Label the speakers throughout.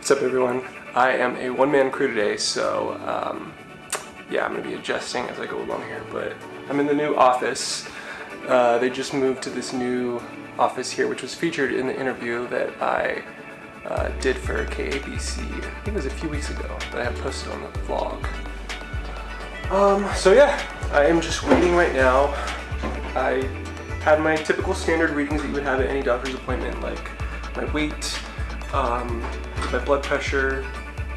Speaker 1: What's up, everyone? I am a one-man crew today, so um, yeah, I'm gonna be adjusting as I go along here. But I'm in the new office. Uh, they just moved to this new office here, which was featured in the interview that I uh, did for KABC. I think it was a few weeks ago that I had posted on the vlog. Um, so yeah, I am just waiting right now. I had my typical standard readings that you would have at any doctor's appointment, like my weight, um, my blood pressure,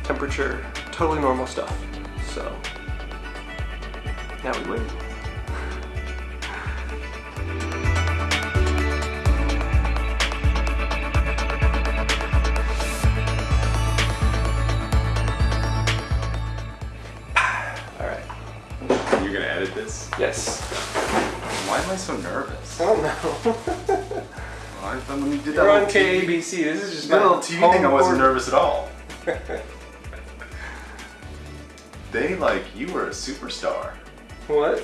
Speaker 1: temperature, totally normal stuff. So now we wait. All right.
Speaker 2: You're gonna edit this?
Speaker 1: Yes.
Speaker 2: Why am I so nervous?
Speaker 1: I don't know.
Speaker 2: I thought when you did that
Speaker 1: You're on
Speaker 2: little TV,
Speaker 1: KABC. This is just
Speaker 2: that
Speaker 1: my
Speaker 2: little TV thing, I wasn't nervous at all. They like you were a superstar
Speaker 1: What?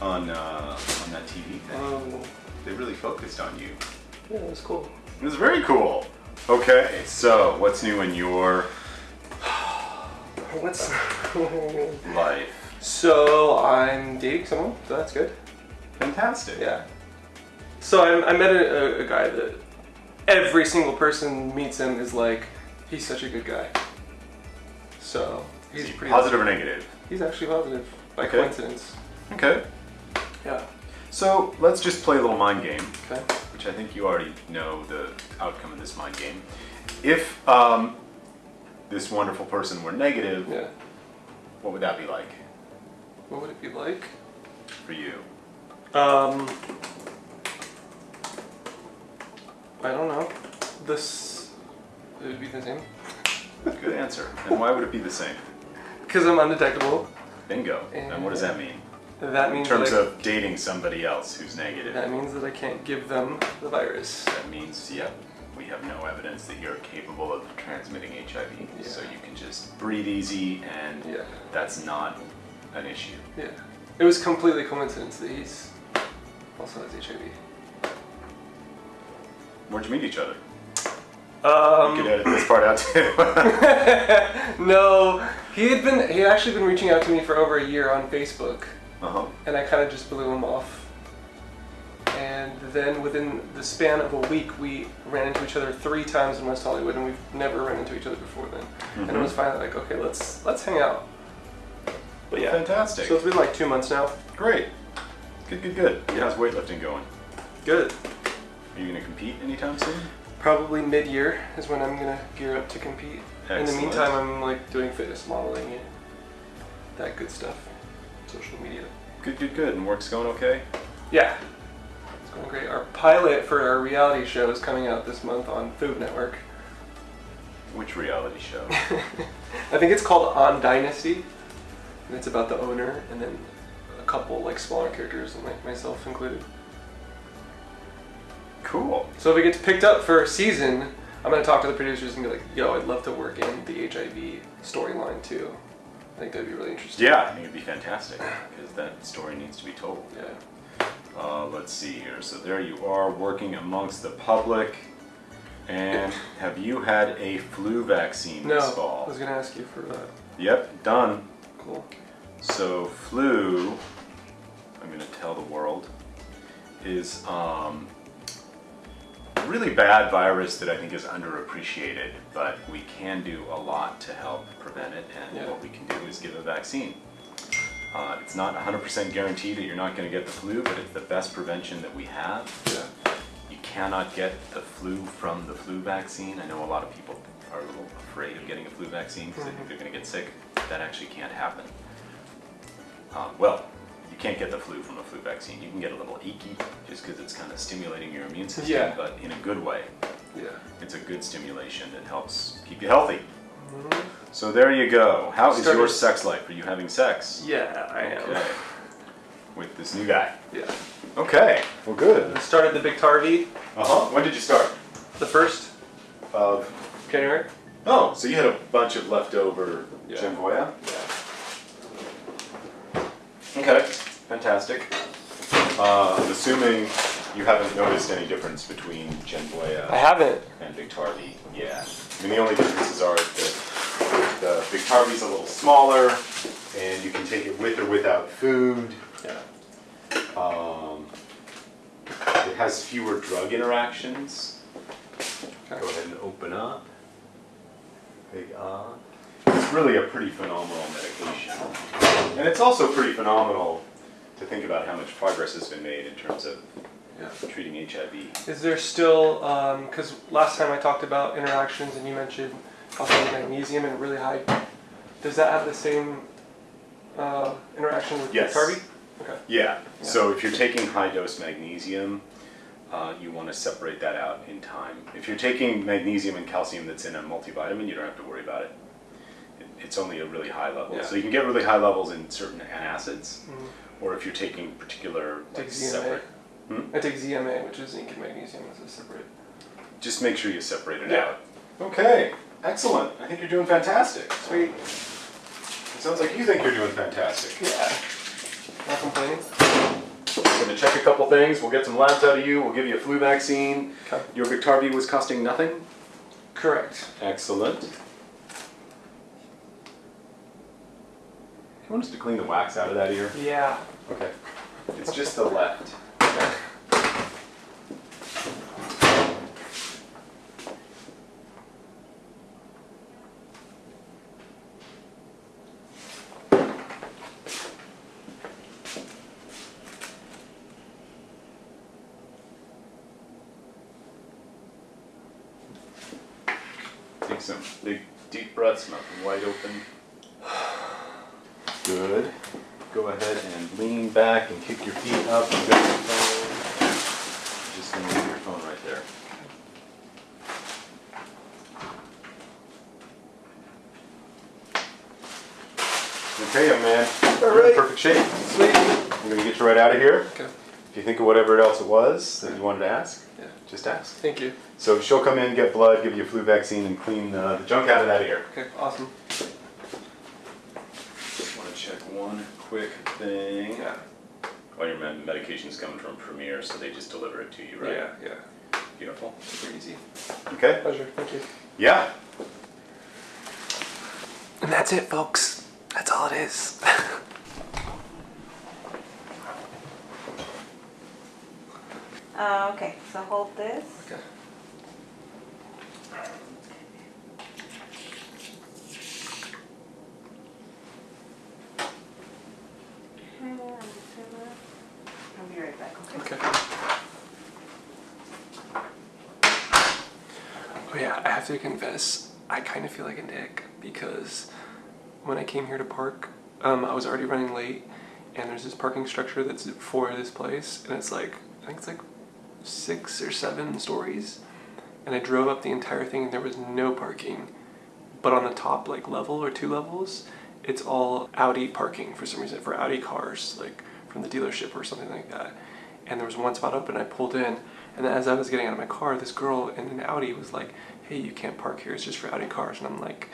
Speaker 2: on uh, on that TV thing.
Speaker 1: Oh,
Speaker 2: They really focused on you.
Speaker 1: yeah, that's cool.
Speaker 2: It was very cool. Okay, so what's new in your
Speaker 1: What's?
Speaker 2: life?
Speaker 1: so I'm dating someone, so that's good.
Speaker 2: Fantastic.
Speaker 1: Yeah. So I, I met a, a, guy that every single person meets him is like, he's such a good guy. So he's
Speaker 2: he
Speaker 1: pretty
Speaker 2: positive or negative?
Speaker 1: He's actually positive by
Speaker 2: Okay.
Speaker 1: coincidence.
Speaker 2: Okay.
Speaker 1: Yeah.
Speaker 2: So let's just play a little mind game.
Speaker 1: Okay.
Speaker 2: which I think you already know the outcome of this mind game. If um, this wonderful person were negative,
Speaker 1: Yeah.
Speaker 2: what would that be like
Speaker 1: What would it be like?
Speaker 2: for you?
Speaker 1: Um, I don't know. This it would be the same
Speaker 2: Good answer. And why would it be the same?
Speaker 1: because I'm undetectable.
Speaker 2: Bingo. And what does that mean?
Speaker 1: That means In
Speaker 2: terms
Speaker 1: that I,
Speaker 2: of dating somebody else who's negative,
Speaker 1: that means that I can't give them the virus.
Speaker 2: that means, yep, we have no evidence that you're capable of transmitting HIV.
Speaker 1: Yeah.
Speaker 2: So you can just breathe easy and
Speaker 1: Yeah.
Speaker 2: that's not an issue.
Speaker 1: Yeah. It was completely coincidence that he's also has HIV.
Speaker 2: Where'd you meet each other?
Speaker 1: Um,
Speaker 2: you could edit this part out too.
Speaker 1: no, he had been he had actually been reaching out to me for over a year on Facebook,
Speaker 2: uh-huh.
Speaker 1: and I kind of just blew him off. And then within the span of a week, we ran into each other three times in West Hollywood, and we've never run into each other before then. And it
Speaker 2: Mhm.
Speaker 1: was finally like, okay, let's let's hang out. But yeah,
Speaker 2: Fantastic.
Speaker 1: so it's been like two months now.
Speaker 2: Great. Good, good, good.
Speaker 1: Yeah.
Speaker 2: How's weightlifting going?
Speaker 1: Good.
Speaker 2: Are you going to compete anytime soon?
Speaker 1: Probably mid-year is when I'm gonna gear up to compete. In the meantime, I'm like doing fitness modeling and that good stuff, social media.
Speaker 2: Good, good, good. And work's going okay?
Speaker 1: Yeah, it's going great. Our pilot for our reality show is coming out this month on Food Network.
Speaker 2: Which reality show?
Speaker 1: I think it's called On Dynasty, and it's about the owner and then a couple like smaller characters, and like myself included.
Speaker 2: Cool.
Speaker 1: So if it gets picked up for a season, I'm gonna talk to the producers and be like, "Yo, I'd love to work in the HIV storyline too." I think that'd be really interesting.
Speaker 2: Yeah, I think it'd be fantastic because that story needs to be told.
Speaker 1: Yeah.
Speaker 2: Uh, let's see here. So there you are working amongst the public. And have you had a flu vaccine
Speaker 1: No,
Speaker 2: this fall?
Speaker 1: I was gonna ask you for that.
Speaker 2: Yep, done.
Speaker 1: Cool.
Speaker 2: So flu, I'm going to tell the world, is um, really bad virus that I think is underappreciated, but we can do a lot to help prevent it, and
Speaker 1: Yeah.
Speaker 2: what we can do is give a vaccine. Uh, it's not 100% guaranteed that you're not going to get the flu, but it's the best prevention that we have.
Speaker 1: Yeah.
Speaker 2: You cannot get the flu from the flu vaccine. I know a lot of people are a little afraid of getting a flu vaccine because they think they're going to get sick. That actually can't happen. Uh, well, you can't get the flu from the flu vaccine. You can get a little achy just because it's kind of stimulating your immune system,
Speaker 1: Yeah.
Speaker 2: but in a good way.
Speaker 1: Yeah.
Speaker 2: It's a good stimulation that helps keep you healthy.
Speaker 1: Mhm.
Speaker 2: So there you go. How is your sex life? Are you having sex?
Speaker 1: Yeah, I am.
Speaker 2: Okay. With this new guy.
Speaker 1: Yeah.
Speaker 2: Okay. Well, good.
Speaker 1: I started the Biktarvy
Speaker 2: Uh huh. When did you start?
Speaker 1: the first
Speaker 2: Of
Speaker 1: January.
Speaker 2: Oh, so you had a bunch of leftover
Speaker 1: Yeah. Yeah.
Speaker 2: Okay, fantastic. Uh, I'm assuming You haven't noticed any difference between
Speaker 1: I haven't.
Speaker 2: and Biktarvy? Yeah. I mean, the only differences are that the Biktarvy's a little smaller, and you can take it with or without food.
Speaker 1: Yeah.
Speaker 2: Um, it has fewer drug interactions. Go ahead and open up. Big ah. It's really a pretty phenomenal medication. And it's also pretty phenomenal to think about how much progress has been made in terms of
Speaker 1: Yeah.
Speaker 2: treating HIV.
Speaker 1: Is there still, because last time I talked about interactions and you mentioned also magnesium and really high, does that have the same uh, interaction with
Speaker 2: Yes.
Speaker 1: Carby? Okay.
Speaker 2: Yeah, so if you're taking high dose magnesium, uh, you want to separate that out in time. If you're taking magnesium and calcium that's in a multivitamin, you don't have to worry about it. It- It's only a really high level.
Speaker 1: Yeah.
Speaker 2: So you can get really high levels in certain antacids,
Speaker 1: Mhm.
Speaker 2: Or if you're taking particular like
Speaker 1: Take ZMA.
Speaker 2: separate. Hmm?
Speaker 1: I take ZMA, which is zinc and magnesium as a separate.
Speaker 2: Just make sure you separate it
Speaker 1: Yeah.
Speaker 2: out. Okay, excellent. I think you're doing fantastic.
Speaker 1: Sweet.
Speaker 2: It sounds like you think you're doing fantastic.
Speaker 1: Yeah. Not complaining.
Speaker 2: Gonna check a couple things. We'll get some labs out of you. We'll give you a flu vaccine.
Speaker 1: Okay.
Speaker 2: Your Biktarvy was costing nothing.
Speaker 1: Correct.
Speaker 2: Excellent. Want us to clean the wax out of that ear?
Speaker 1: Yeah.
Speaker 2: Okay. It's just the left. Take some big deep breaths, mouth wide open. Good. Go ahead and lean back and kick your feet up and go to your phone. Just gonna leave your phone right there. Okay, young man. You're in perfect shape.
Speaker 1: Sweet.
Speaker 2: I'm gonna get you right out of here.
Speaker 1: Okay.
Speaker 2: If you think of whatever else it was that you wanted to ask,
Speaker 1: Yeah.
Speaker 2: just ask.
Speaker 1: Thank you.
Speaker 2: So she'll come in, get blood, give you a flu vaccine, and clean uh, the junk out of that ear.
Speaker 1: Okay. Awesome.
Speaker 2: Just want to check one quick thing.
Speaker 1: Yeah.
Speaker 2: All your med- medication's coming from Premier, so they just deliver it to you, right?
Speaker 1: Yeah. Yeah.
Speaker 2: Beautiful.
Speaker 1: Super easy.
Speaker 2: Okay.
Speaker 1: Pleasure. Thank you.
Speaker 2: Yeah.
Speaker 1: And that's it, folks. That's all it is.
Speaker 3: Uh, okay, so hold this.
Speaker 1: okay.
Speaker 3: I'll be right back, okay?
Speaker 1: Okay. Oh yeah, I have to confess, I kind of feel like a dick because when I came here to park, um, I was already running late, and there's this parking structure that's for this place, and it's like I think it's like six or seven stories, and I drove up the entire thing, and there was no parking, but on the top like level or two levels, it's all Audi parking for some reason for Audi cars, like from the dealership or something like that. And there was one spot open. And I pulled in, and as I was getting out of my car, this girl in an Audi was like, "Hey, you can't park here. It's just for Audi cars." And I'm like,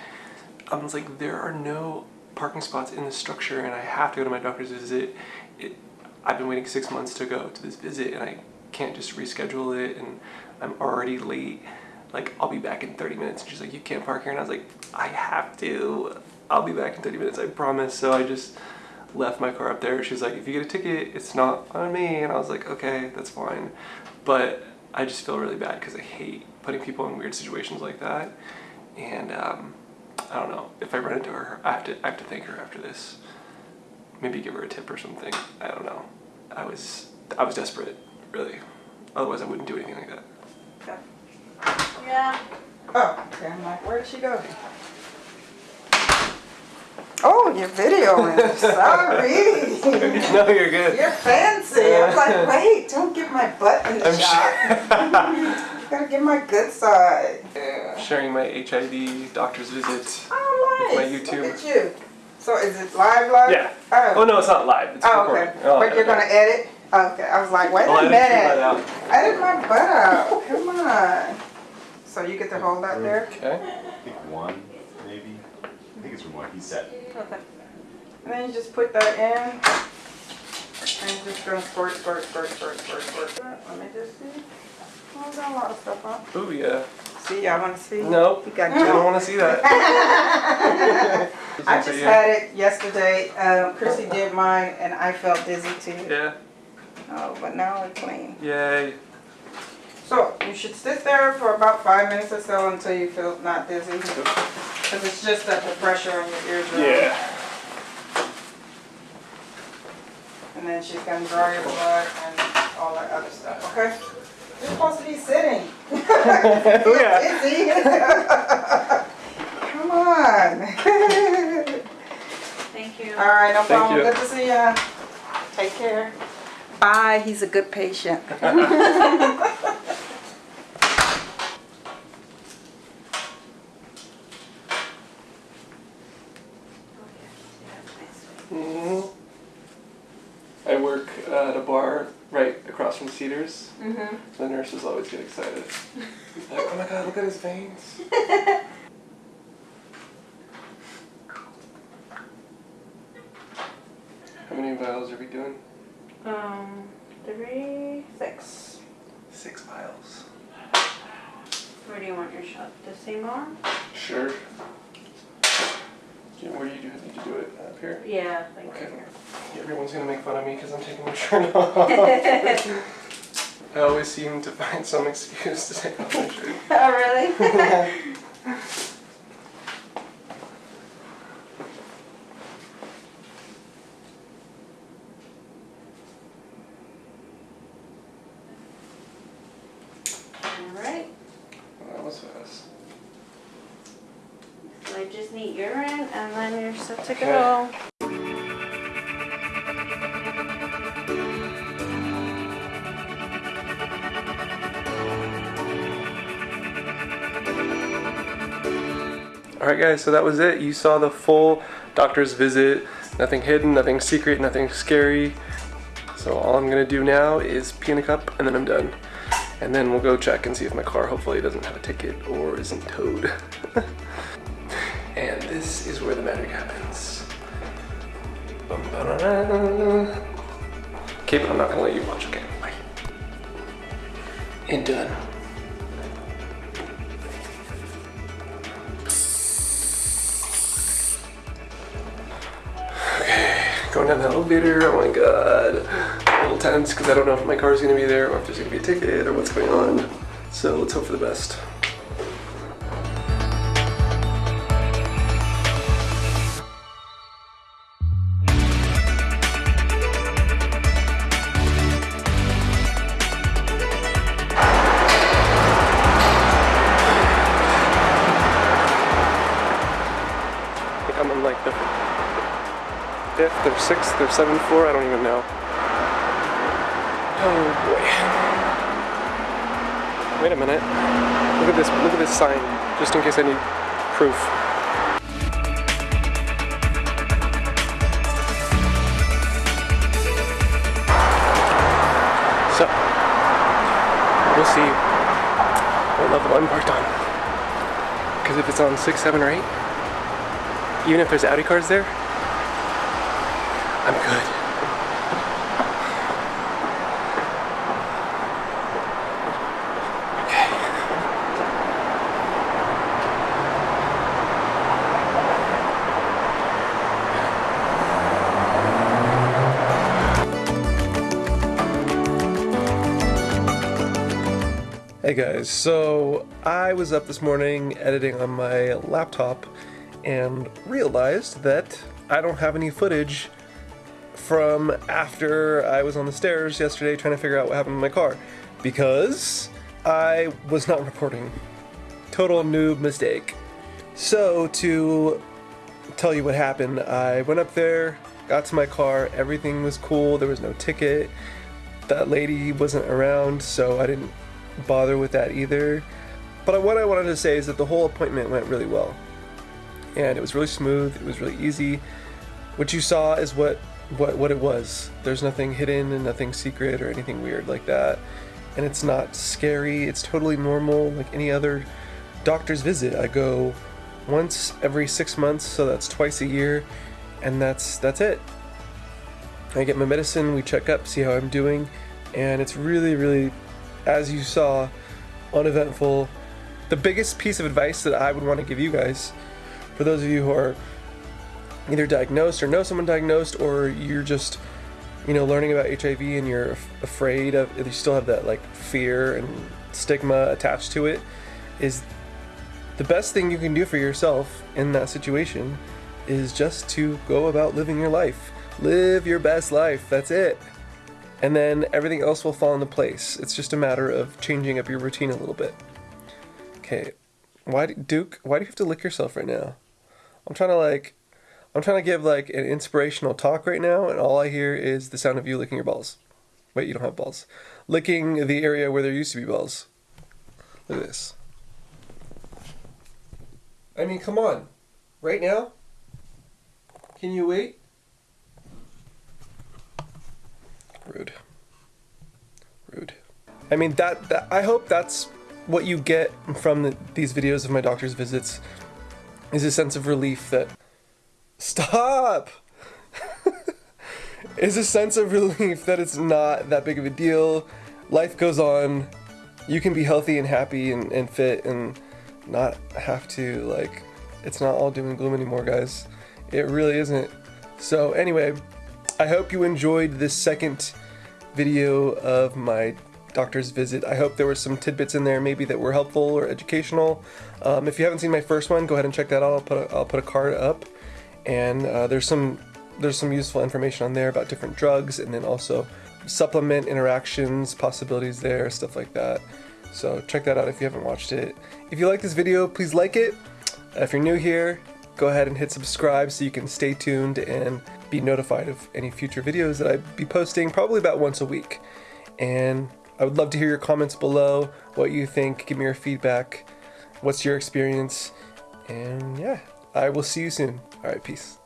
Speaker 1: I was like, there are no parking spots in this structure, and I have to go to my doctor's visit. It, I've been waiting six months to go to this visit, and I can't just reschedule it, and I'm already late. Like, I'll be back in 30 minutes. And she's like, you can't park here. And I was like, I have to. I'll be back in 30 minutes, I promise. So I just left my car up there. She's like, if you get a ticket, it's not on me. And I was like, okay, that's fine. But I just feel really bad because I hate putting people in weird situations like that. And um, I don't know. If I run into her, I have to. I have to thank her after this. Maybe give her a tip or something. I don't know. I was. I was desperate, really. Otherwise, I wouldn't do anything like that.
Speaker 3: Yeah.
Speaker 4: Oh, okay. I'm like, where did she go? Oh, you're videoing. Sorry.
Speaker 1: no, you're good.
Speaker 4: You're fancy. I'm like, wait, don't get my butt in the
Speaker 1: I'm
Speaker 4: shot. Gotta get my good side. Yeah.
Speaker 1: Sharing my HIV doctor's visit.
Speaker 4: Oh,
Speaker 1: With my
Speaker 4: nice.
Speaker 1: YouTube.
Speaker 4: Look at you. So is it live, live?
Speaker 1: Yeah.
Speaker 4: Oh.
Speaker 1: Oh no, it's not live. It's
Speaker 4: Oh,
Speaker 1: recorded.
Speaker 4: okay.
Speaker 1: Oh,
Speaker 4: but you're gonna edit? Okay. I was like, wait
Speaker 1: I'll
Speaker 4: a
Speaker 1: edit your butt
Speaker 4: minute.
Speaker 1: out.
Speaker 4: Edit my butt out. Come on. So you get to hold that there?
Speaker 1: Okay.
Speaker 2: I think one, maybe. I think it's from what he said.
Speaker 3: Okay.
Speaker 4: And then you just put that in. I'm just gonna squirt, squirt, squirt, squirt, squirt, squirt. Let me just see. Oh, got a lot of stuff on.
Speaker 1: Oh yeah.
Speaker 4: See, y'all wanna see?
Speaker 1: Nope.
Speaker 4: You got
Speaker 1: I don't want to see that.
Speaker 4: I just had it yesterday. Um, Chrissy did mine and I felt dizzy too.
Speaker 1: Yeah.
Speaker 4: Oh, but now it's clean.
Speaker 1: Yay.
Speaker 4: So you should sit there for about five minutes or so until you feel not dizzy. Because it's just that the pressure on your eardrum.
Speaker 1: Yeah.
Speaker 4: And then she's gonna draw your blood and all that other stuff, okay? You're supposed to be sitting.
Speaker 1: oh yeah.
Speaker 4: Dizzy. Come on.
Speaker 3: Thank you.
Speaker 4: All right, no
Speaker 1: Thank
Speaker 4: problem.
Speaker 1: you.
Speaker 4: Good to see ya. Take care. Bye. He's a good patient.
Speaker 1: hmm I work uh, at a bar right across from Cedars.
Speaker 3: Mm-hmm.
Speaker 1: The nurses always get excited. like, oh my god, look at his veins. How many vials are we doing?
Speaker 3: Um, three, six.
Speaker 1: Six vials.
Speaker 3: Where do you want your shot? The same arm?
Speaker 1: Sure. Jim, where do you do, to do it? Up here?
Speaker 3: Yeah, like
Speaker 1: Okay.
Speaker 3: here.
Speaker 1: Everyone's gonna make fun of me because I'm taking my shirt off. I always seem to find some excuse to take off my shirt.
Speaker 3: oh, really? All right.
Speaker 1: Well, that was fast.
Speaker 3: So I just need urine and then you're
Speaker 1: Alright guys, so that was it. You saw the full doctor's visit. Nothing hidden, nothing secret, nothing scary. So all I'm gonna do now is pee in a cup and then I'm done. And then we'll go check and see if my car hopefully doesn't have a ticket or isn't towed. and this is where the magic happens. Ba-da-da. Okay, I'm not gonna let you watch, okay? Bye. And done. Okay, going down the elevator, oh my god. A little tense because I don't know if my car's gonna be there or if there's gonna be a ticket or what's going on. So let's hope for the best. Or sixth or seventh floor, I don't even know. Oh boy. Wait a minute. Look at this look at this sign, just in case I need proof. So we'll see what level I'm parked on. Because if it's on six, seven, or eight, even if there's Audi cars there, I'm good. Hey guys, so I was up this morning editing on my laptop and realized that I don't have any footage from after I was on the stairs yesterday trying to figure out what happened to my car because I was not recording. Total noob mistake. So, to tell you what happened, I went up there, got to my car, everything was cool, there was no ticket. That lady wasn't around, so I didn't bother with that either. But what I wanted to say is that the whole appointment went really well. And it was really smooth, it was really easy. What you saw is what what what it was. There's nothing hidden and nothing secret or anything weird like that. And it's not scary. It's totally normal like any other doctor's visit. I go once every 6 months, so that's twice a year, and that's that's it. I get my medicine, we check up, see how I'm doing, and it's really, really, as you saw, uneventful. The biggest piece of advice that I would want to give you guys, for those of you who are either diagnosed or know someone diagnosed, or you're just, you know, learning about HIV and you're af- afraid of, you still have that like fear and stigma attached to it, is the best thing you can do for yourself in that situation is just to go about living your life. Live your best life. That's it. And then everything else will fall into place. It's just a matter of changing up your routine a little bit. Okay. Why, Duke? Why do you have to lick yourself right now? I'm trying to like, I'm trying to give like an inspirational talk right now, and all I hear is the sound of you licking your balls. Wait, you don't have balls. Licking the area where there used to be balls. Look at this. I mean, come on. Right now? Can you wait? Rude. Rude. I mean, that, that I hope that's what you get from the, these videos of my doctor's visits is a sense of relief that stop! Is a sense of relief that it's not that big of a deal. Life goes on. You can be healthy and happy and, and fit and not have to like it's not all doom and gloom anymore guys. It really isn't. So anyway i hope you enjoyed this second video of my doctor's visit. I hope there were some tidbits in there maybe that were helpful or educational. Um, if you haven't seen my first one go ahead and check that out. I'll put a, I'll put a card up and uh, there's some there's some useful information on there about different drugs and then also supplement interactions possibilities there stuff like that. So check that out if you haven't watched it. If you like this video please like it. If you're new here go ahead and hit subscribe so you can stay tuned and be notified of any future videos that I'd be posting probably about once a week. And I would love to hear your comments below what you think give me your feedback what's your experience and yeah I will see you soon. All right, peace.